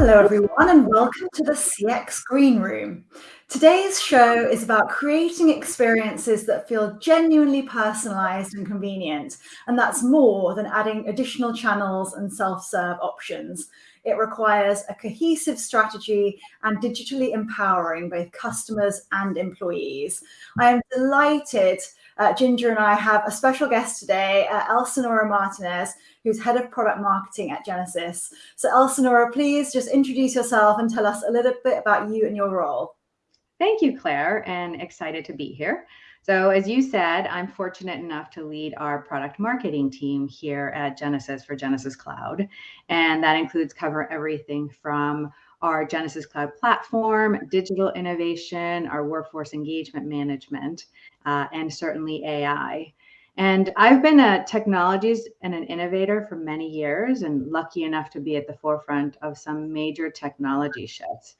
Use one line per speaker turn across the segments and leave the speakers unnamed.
Hello, everyone, and welcome to the CX Green Room. Today's show is about creating experiences that feel genuinely personalized and convenient, and that's more than adding additional channels and self-serve options. It requires a cohesive strategy and digitally empowering both customers and employees. I am delighted uh, Ginger and I have a special guest today, uh, Elsinora Martinez, who's head of product marketing at Genesys. So Elsinora, please just introduce yourself and tell us a little bit about you and your role.
Thank you, Claire, and excited to be here. So as you said, I'm fortunate enough to lead our product marketing team here at Genesys for Genesys Cloud. And that includes cover everything from our Genesys Cloud platform, digital innovation, our workforce engagement management, uh, and certainly AI. And I've been a technologies and an innovator for many years and lucky enough to be at the forefront of some major technology shifts.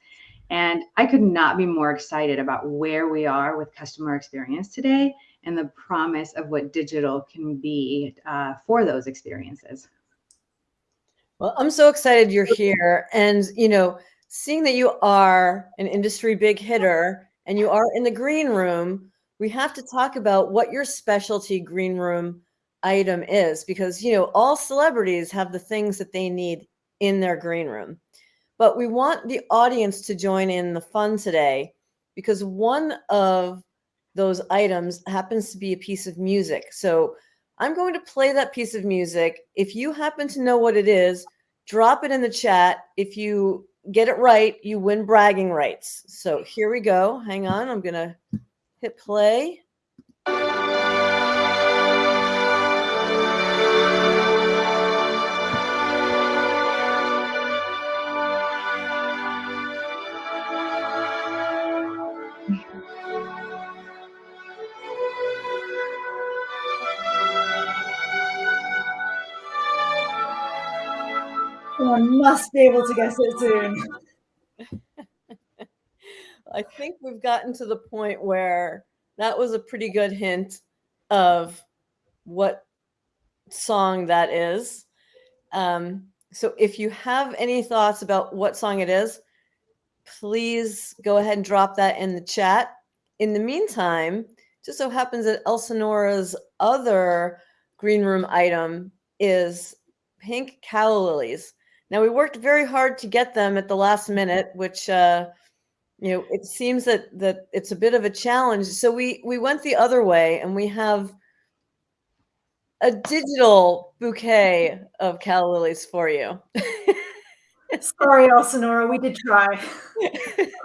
And I could not be more excited about where we are with customer experience today and the promise of what digital can be uh, for those experiences.
Well, I'm so excited you're here. And, you know, seeing that you are an industry big hitter and you are in the green room, we have to talk about what your specialty green room item is because, you know, all celebrities have the things that they need in their green room. But we want the audience to join in the fun today because one of those items happens to be a piece of music. So I'm going to play that piece of music. If you happen to know what it is, drop it in the chat. If you get it right, you win bragging rights. So here we go. Hang on. I'm going to hit play.
Someone must be able to guess it soon.
I think we've gotten to the point where that was a pretty good hint of what song that is. Um, so if you have any thoughts about what song it is, please go ahead and drop that in the chat. In the meantime, just so happens that Elsinora's other green room item is pink calla lilies. Now we worked very hard to get them at the last minute, which uh, you know it seems that that it's a bit of a challenge. So we we went the other way, and we have a digital bouquet of calla lilies for you.
Sorry, Elsinora, we did try.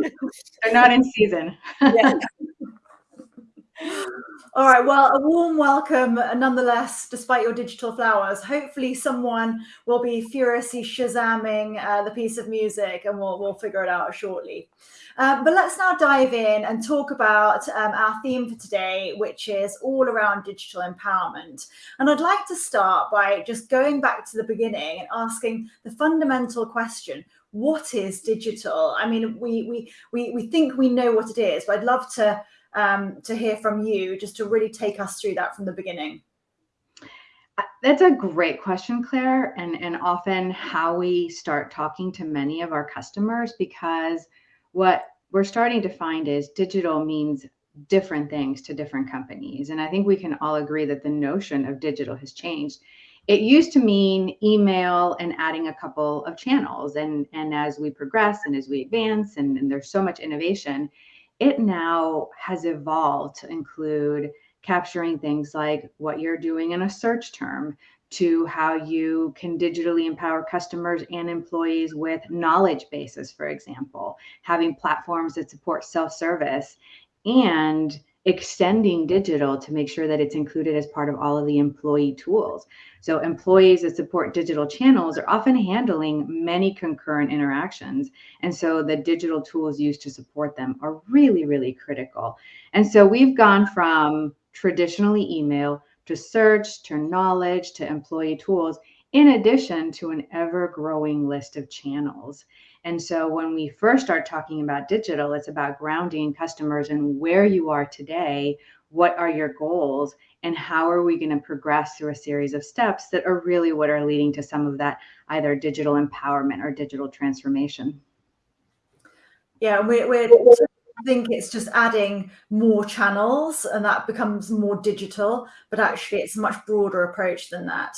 They're not in season. yeah.
All right. Well, a warm welcome nonetheless, despite your digital flowers. Hopefully someone will be furiously shazamming uh, the piece of music and we'll, we'll figure it out shortly. Um, but let's now dive in and talk about um, our theme for today, which is all around digital empowerment. And I'd like to start by just going back to the beginning and asking the fundamental question, what is digital? I mean, we, we, we, we think we know what it is, but I'd love to um, to hear from you just to really take us through that from the beginning.
Uh, that's a great question, Claire, and, and often how we start talking to many of our customers because what we're starting to find is digital means different things to different companies. And I think we can all agree that the notion of digital has changed. It used to mean email and adding a couple of channels. And, and as we progress and as we advance, and, and there's so much innovation, it now has evolved to include capturing things like what you're doing in a search term to how you can digitally empower customers and employees with knowledge bases, for example, having platforms that support self-service and extending digital to make sure that it's included as part of all of the employee tools. So employees that support digital channels are often handling many concurrent interactions. And so the digital tools used to support them are really, really critical. And so we've gone from traditionally email to search, to knowledge, to employee tools, in addition to an ever growing list of channels. And so when we first start talking about digital, it's about grounding customers and where you are today, what are your goals and how are we going to progress through a series of steps that are really what are leading to some of that either digital empowerment or digital transformation
yeah we're, we're I think it's just adding more channels and that becomes more digital, but actually it's a much broader approach than that.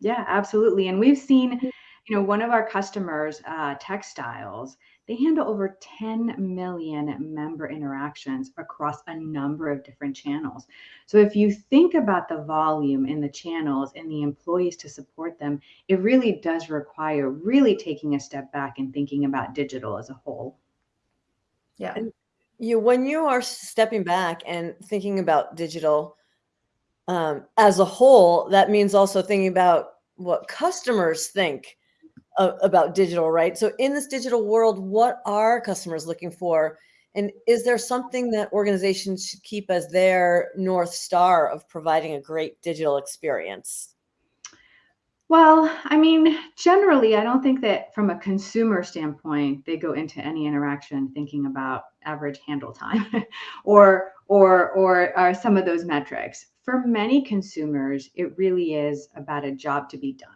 Yeah, absolutely. And we've seen, mm-hmm. You know, one of our customers, uh, textiles, they handle over 10 million member interactions across a number of different channels. So if you think about the volume in the channels and the employees to support them, it really does require really taking a step back and thinking about digital as a whole.
Yeah. And you when you are stepping back and thinking about digital um, as a whole, that means also thinking about what customers think about digital, right? So in this digital world, what are customers looking for? And is there something that organizations should keep as their North Star of providing a great digital experience?
Well, I mean, generally, I don't think that from a consumer standpoint, they go into any interaction thinking about average handle time or, or, or, or some of those metrics. For many consumers, it really is about a job to be done.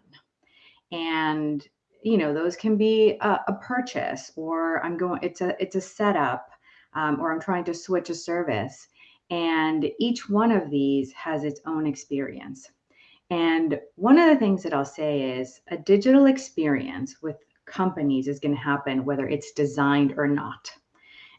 And you know those can be a, a, purchase or i'm going it's a it's a setup um, or i'm trying to switch a service. And each one of these has its own experience. And one of the things that i'll say is a digital experience with companies is going to happen whether it's designed or not.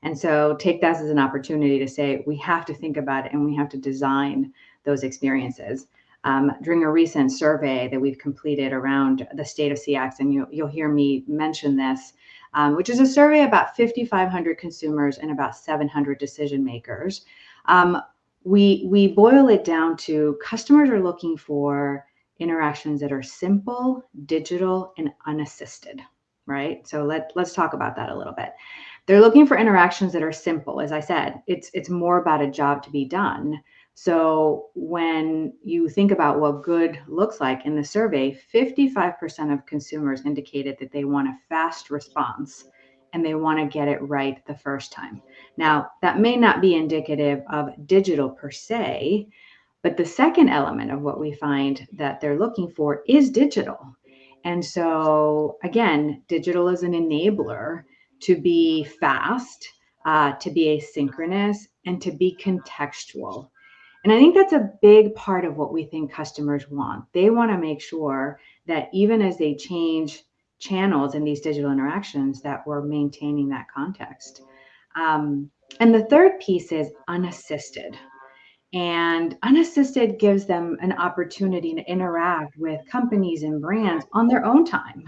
And so take that as an opportunity to say we have to think about it and we have to design those experiences um, during a recent survey that we've completed around the state of CX, and you, will hear me mention this, um, which is a survey about 5,500 consumers and about 700 decision makers. Um, we, we boil it down to customers are looking for interactions that are simple, digital, and unassisted, right? So let, let's talk about that a little bit. They're looking for interactions that are simple. As I said, it's, it's more about a job to be done. So when you think about what good looks like in the survey, 55% of consumers indicated that they want a fast response and they want to get it right the first time. Now, that may not be indicative of digital per se, but the second element of what we find that they're looking for is digital. And so, again, digital is an enabler to be fast, uh, to be asynchronous, and to be contextual. And I think that's a big part of what we think customers want. They want to make sure that even as they change channels in these digital interactions, that we're maintaining that context. Um, and the third piece is unassisted. And unassisted gives them an opportunity to interact with companies and brands on their own time.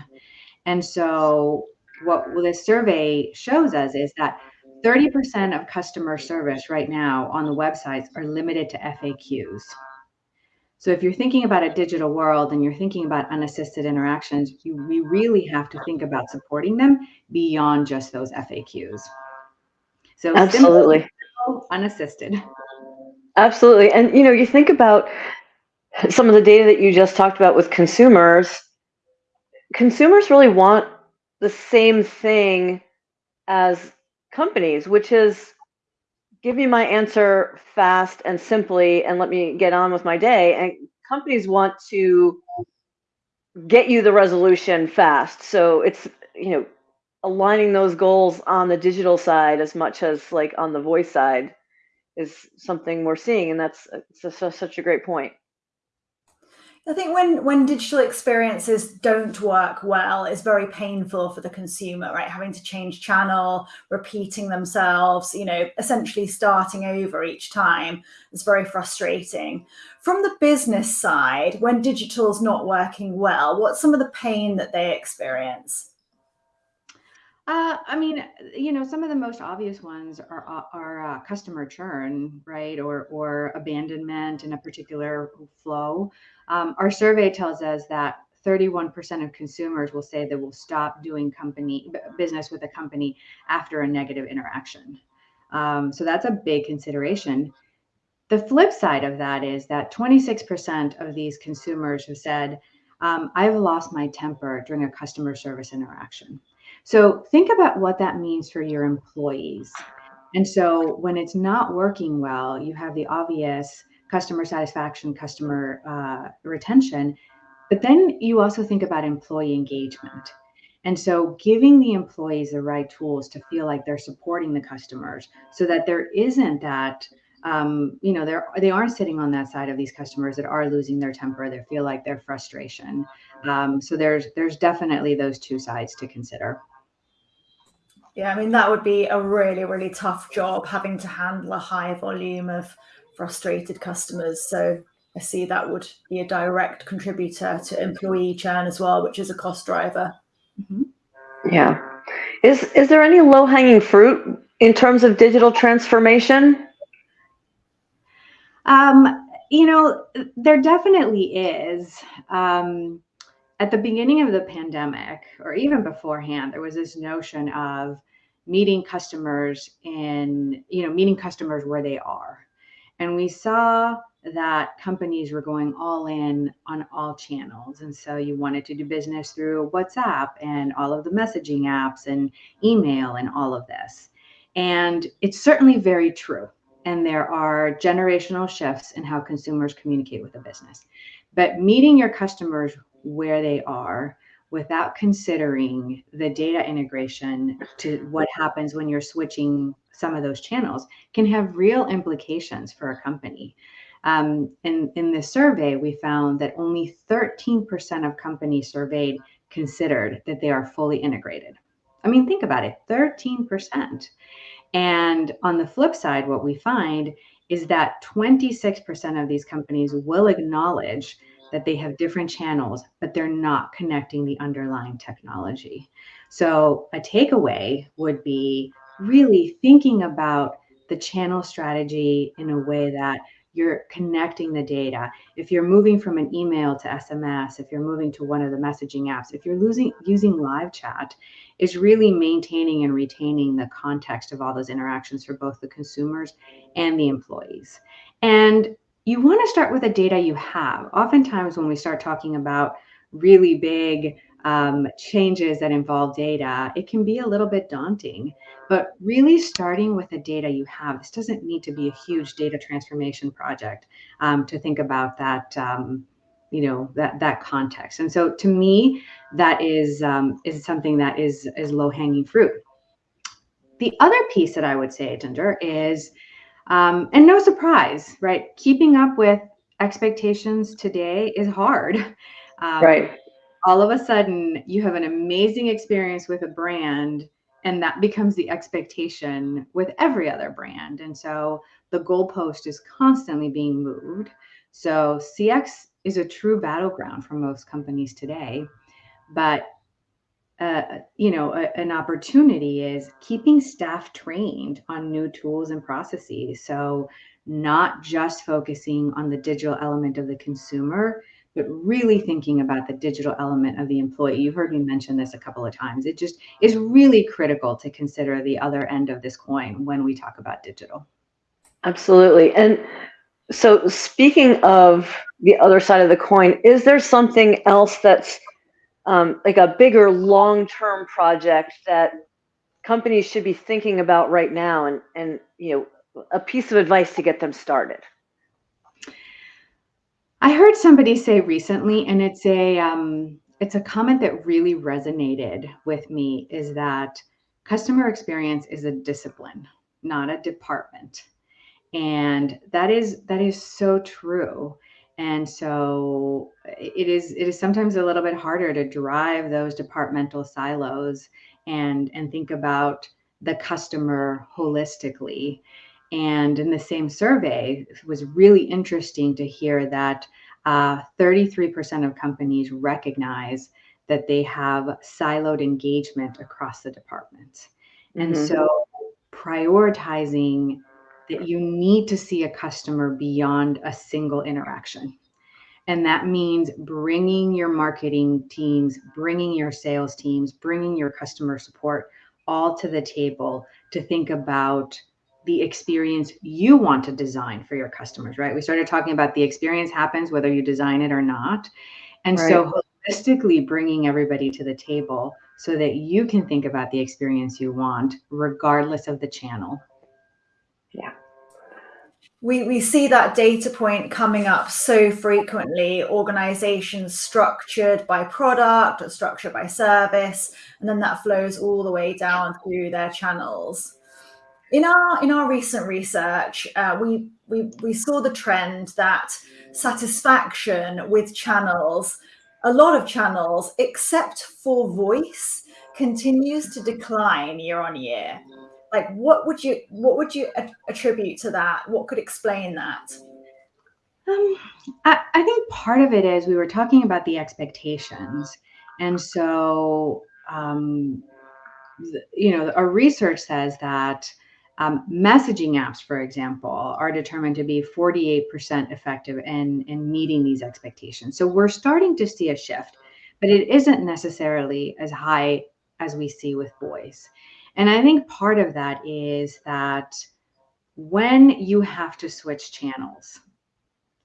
And so, what this survey shows us is that 30% of customer service right now on the websites are limited to FAQs. So if you're thinking about a digital world and you're thinking about unassisted interactions, you, we really have to think about supporting them beyond just those FAQs.
So absolutely
simple, unassisted.
Absolutely. And you know, you think about some of the data that you just talked about with consumers, consumers really want the same thing as companies, which is give me my answer fast and simply and let me get on with my day. And companies want to get you the resolution fast. So it's, you know, aligning those goals on the digital side as much as like on the voice side is something we're seeing. And that's such a great point.
I think when when digital experiences don't work well, it's very painful for the consumer, right? Having to change channel, repeating themselves, you know, essentially starting over each time. It's very frustrating. From the business side, when digital's not working well, what's some of the pain that they experience?
Uh, I mean, you know, some of the most obvious ones are are, are uh, customer churn, right, or or abandonment in a particular flow. Um, our survey tells us that 31% of consumers will say they will stop doing company business with a company after a negative interaction. Um, so that's a big consideration. The flip side of that is that 26% of these consumers have said, um, I've lost my temper during a customer service interaction. So think about what that means for your employees And so when it's not working well, you have the obvious customer satisfaction, customer uh, retention, but then you also think about employee engagement. And so giving the employees the right tools to feel like they're supporting the customers so that there isn't that um, you know, they're they aren't sitting on that side of these customers that are losing their temper. They feel like their frustration. Um, so there's there's definitely those two sides to consider.
Yeah, I mean that would be a really really tough job having to handle a high volume of frustrated customers. So I see that would be a direct contributor to employee churn as well, which is a cost driver.
Mm-hmm. Yeah. Is is there any low hanging fruit in terms of digital transformation?
Um, you know, there definitely is. Um, at the beginning of the pandemic, or even beforehand, there was this notion of meeting customers in, you know, meeting customers where they are. And we saw that companies were going all in on all channels. And so you wanted to do business through WhatsApp and all of the messaging apps and email and all of this. And it's certainly very true and there are generational shifts in how consumers communicate with a business. But meeting your customers where they are without considering the data integration to what happens when you're switching some of those channels can have real implications for a company. Um, in, in this survey, we found that only 13% of companies surveyed considered that they are fully integrated. I mean, think about it 13%. And on the flip side, what we find is that 26% of these companies will acknowledge that they have different channels, but they're not connecting the underlying technology. So, a takeaway would be really thinking about the channel strategy in a way that you're connecting the data. If you're moving from an email to SMS, if you're moving to one of the messaging apps, if you're losing, using live chat, is really maintaining and retaining the context of all those interactions for both the consumers and the employees. And you want to start with the data you have. Oftentimes, when we start talking about really big um, changes that involve data, it can be a little bit daunting. But really starting with the data you have, this doesn't need to be a huge data transformation project um, to think about that. Um, you know that that context and so to me that is um, is something that is is low hanging fruit the other piece that i would say ginger is um, and no surprise right? Keeping up with expectations today is hard.
Um, right.
all of a sudden you have an amazing experience with a brand and that becomes the expectation with every other brand. And so the goalpost is constantly being moved. So cx is a true battleground for most companies today. But uh, you know a, an opportunity is keeping staff trained on new tools and processes so not just focusing on the digital element of the consumer but really thinking about the digital element of the employee. You've heard me mention this a couple of times. It just is really critical to consider the other end of this coin when we talk about digital.
Absolutely. And so, speaking of the other side of the coin, is there something else that's um, like a bigger long term project that companies should be thinking about right now and, and, you know, a piece of advice to get them started?
I heard somebody say recently, and it's a um, it's a comment that really resonated with me. Is that customer experience is a discipline, not a department, and that is that is so true. And so it is it is sometimes a little bit harder to drive those departmental silos and and think about the customer holistically and in the same survey, it was really interesting to hear that uh, 33% of companies recognize that they have siloed engagement across the departments. Mm-hmm. And so prioritizing that you need to see a customer beyond a single interaction. And that means bringing your marketing teams, bringing your sales teams, bringing your customer support all to the table to think about the experience you want to design for your customers, right? We started talking about the experience happens whether you design it or not. And right. so holistically bringing everybody to the table so that you can think about the experience you want regardless of the channel.
Yeah.
We, we see that data point coming up so frequently organizations structured by product or structured by service and then that flows all the way down through their channels in our in our recent research, uh, we, we we saw the trend that satisfaction with channels, a lot of channels, except for voice, continues to decline year on year. Like, what would you what would you attribute to that? What could explain that?
Um, I, I think part of it is we were talking about the expectations, and so um, you know, our research says that um, messaging apps, for example, are determined to be 48% effective in, in meeting these expectations. So we're starting to see a shift, but it isn't necessarily as high as we see with voice. And I think part of that is that when you have to switch channels,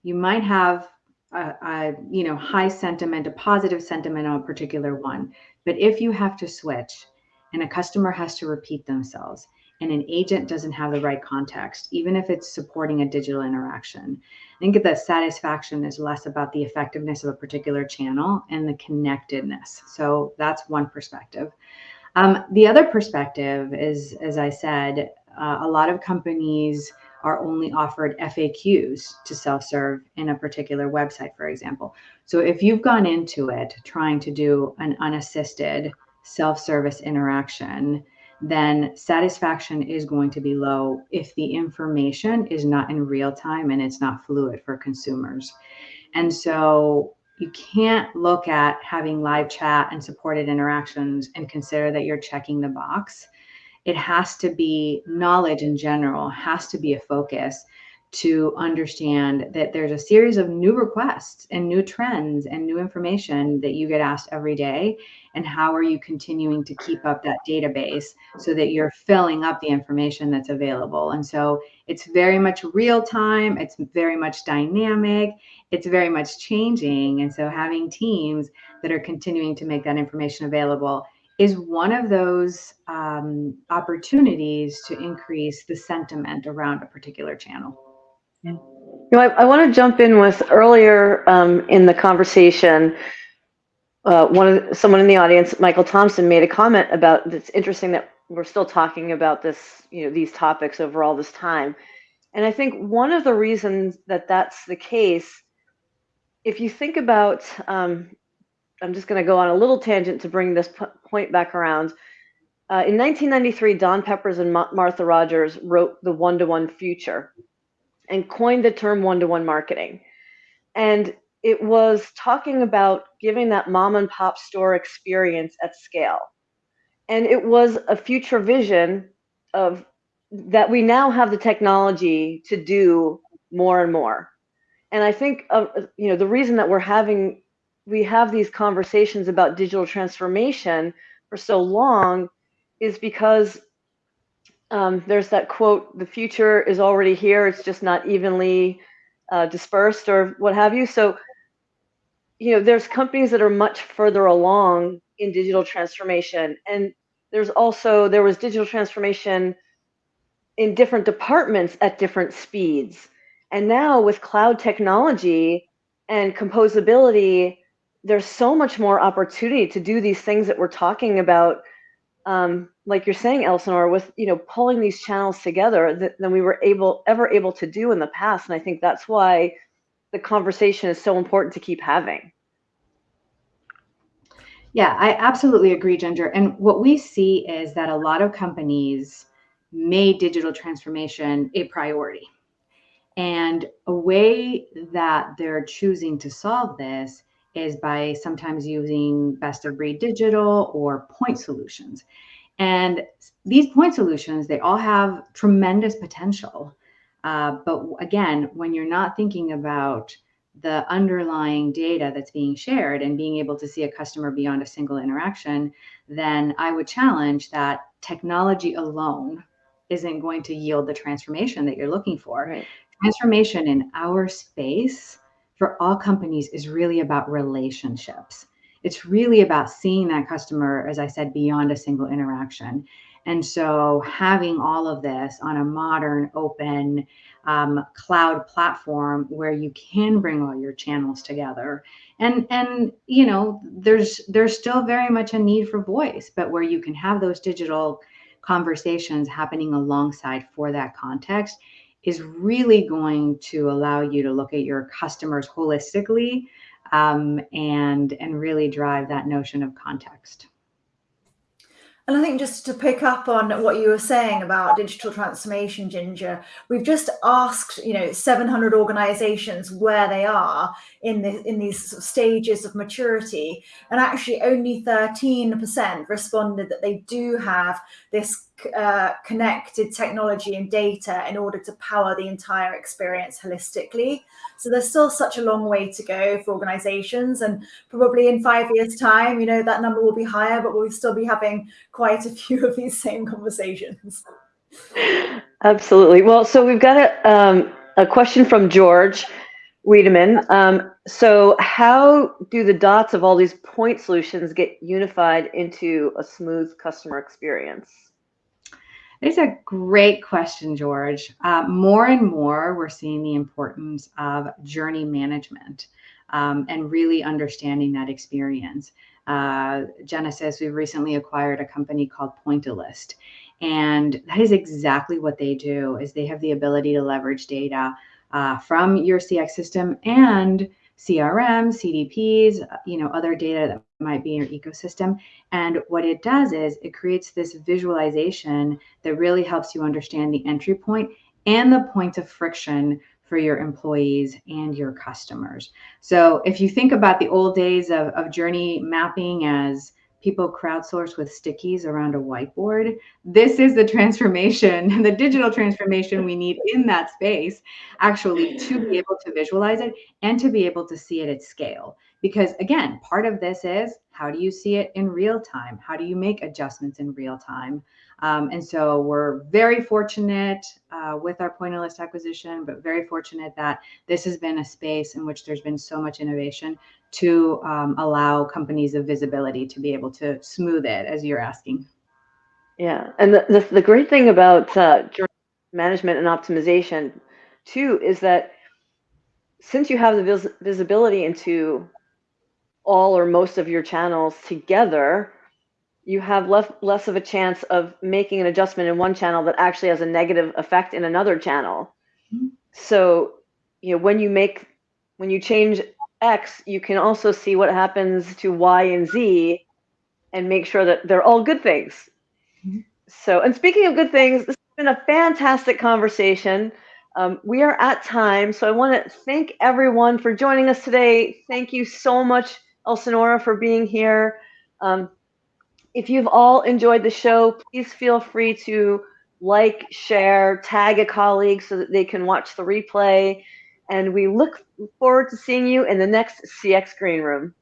you might have a, a, you know high sentiment, a positive sentiment on a particular one. But if you have to switch and a customer has to repeat themselves, and an agent doesn't have the right context, even if it's supporting a digital interaction. I think that satisfaction is less about the effectiveness of a particular channel and the connectedness. So that's one perspective. Um, the other perspective is, as I said, uh, a lot of companies are only offered FAQs to self serve in a particular website, for example. So if you've gone into it trying to do an unassisted self service interaction, then satisfaction is going to be low if the information is not in real time and it's not fluid for consumers. And so you can't look at having live chat and supported interactions and consider that you're checking the box. It has to be knowledge in general, has to be a focus to understand that there's a series of new requests and new trends and new information that you get asked every day. And how are you continuing to keep up that database so that you're filling up the information that's available? And so it's very much real time. It's very much dynamic. It's very much changing. And so having teams that are continuing to make that information available is one of those um, opportunities to increase the sentiment around a particular channel
You know, I, I want to jump in with earlier um, in the conversation. Uh, one of someone in the audience, Michael Thompson, made a comment about. It's interesting that we're still talking about this, you know, these topics over all this time, and I think one of the reasons that that's the case, if you think about, um, I'm just going to go on a little tangent to bring this point back around. Uh, in 1993, Don Peppers and Ma- Martha Rogers wrote The One to One Future, and coined the term one to one marketing. And it was talking about giving that mom and pop store experience at scale. And it was a future vision of that we now have the technology to do more and more. And I think uh, you know the reason that we're having we have these conversations about digital transformation for so long is because um, there's that quote, the future is already here, it's just not evenly uh, dispersed or what have you. So, you know, there's companies that are much further along in digital transformation. And there's also, there was digital transformation in different departments at different speeds. And now with cloud technology and composability, there's so much more opportunity to do these things that we're talking about um, like you're saying, Elsinore, with you know pulling these channels together than we were able ever able to do in the past. And I think that's why the conversation is so important to keep having.
Yeah, I absolutely agree, Ginger. And what we see is that a lot of companies made digital transformation a priority. And a way that they're choosing to solve this is by sometimes using best of breed digital or point solutions. And these point solutions, they all have tremendous potential. Uh, but again, when you're not thinking about the underlying data that's being shared and being able to see a customer beyond a single interaction, then I would challenge that technology alone isn't going to yield the transformation that you're looking for. Right. Transformation in our space for all companies is really about relationships. It's really about seeing that customer, as I said, beyond a single interaction. And so having all of this on a modern, open um, cloud platform where you can bring all your channels together and and you know there's there's still very much a need for voice but where you can have those digital conversations happening alongside for that context is really going to allow you to look at your customers holistically um, and and really drive that notion of context.
And I think just to pick up on what you were saying about digital transformation, Ginger, we've just asked, you know, 700 organizations where they are in the in these sort of stages of maturity, and actually only 13% responded that they do have this uh, connected technology and data in order to power the entire experience holistically. So there's still such a long way to go for organizations and probably in five years time, you know, that number will be higher, but we'll still be having quite a few of these same conversations.
Absolutely. Well, so we've got a, um, a question from George Wiedemann. Um, so how do the dots of all these point solutions get unified into a smooth customer experience?
It's a great question, George. Uh, more and more, we're seeing the importance of journey management um, and really understanding that experience. Uh, Genesys, we've recently acquired a company called Pointillist, and that is exactly what they do. Is they have the ability to leverage data uh, from your CX system and CRM, CDPs, uh, you know, other data that might be in your ecosystem. And what it does is it creates this visualization that really helps you understand the entry point and the points of friction for your employees and your customers. So if you think about the old days of, of journey mapping as people crowdsource with stickies around a whiteboard. This is the transformation, the digital transformation we need in that space, actually, to be able to visualize it and to be able to see it at scale. Because again, part of this is how do you see it in real time? How do you make adjustments in real time? Um, and so we're very fortunate uh, with our Pointillist acquisition, but very fortunate that this has been a space in which there's been so much innovation to um, allow companies of visibility to be able to smooth it, as you're asking.
Yeah, and the, the, the great thing about uh, management and optimization, too, is that since you have the vis visibility into all or most of your channels together, you have less less of a chance of making an adjustment in one channel that actually has a negative effect in another channel. Mm-hmm. So, you know, when you make when you change X, you can also see what happens to Y and Z and make sure that they're all good things. Mm-hmm. So, and speaking of good things, this has been a fantastic conversation. Um, we are at time, so I want to thank everyone for joining us today. Thank you so much, Elsinora, for being here. Um, if you've all enjoyed the show, please feel free to like, share, tag a colleague so that they can watch the replay. And we look forward to seeing you in the next CX Green Room.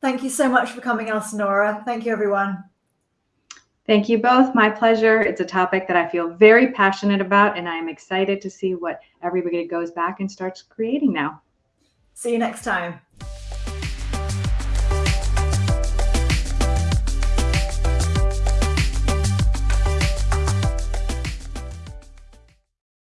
Thank you so much for coming, Elsinora. Thank you, everyone.
Thank you both. My pleasure. It's a topic that I feel very passionate about, and I'm excited to see what everybody goes back and starts creating now.
See you next time.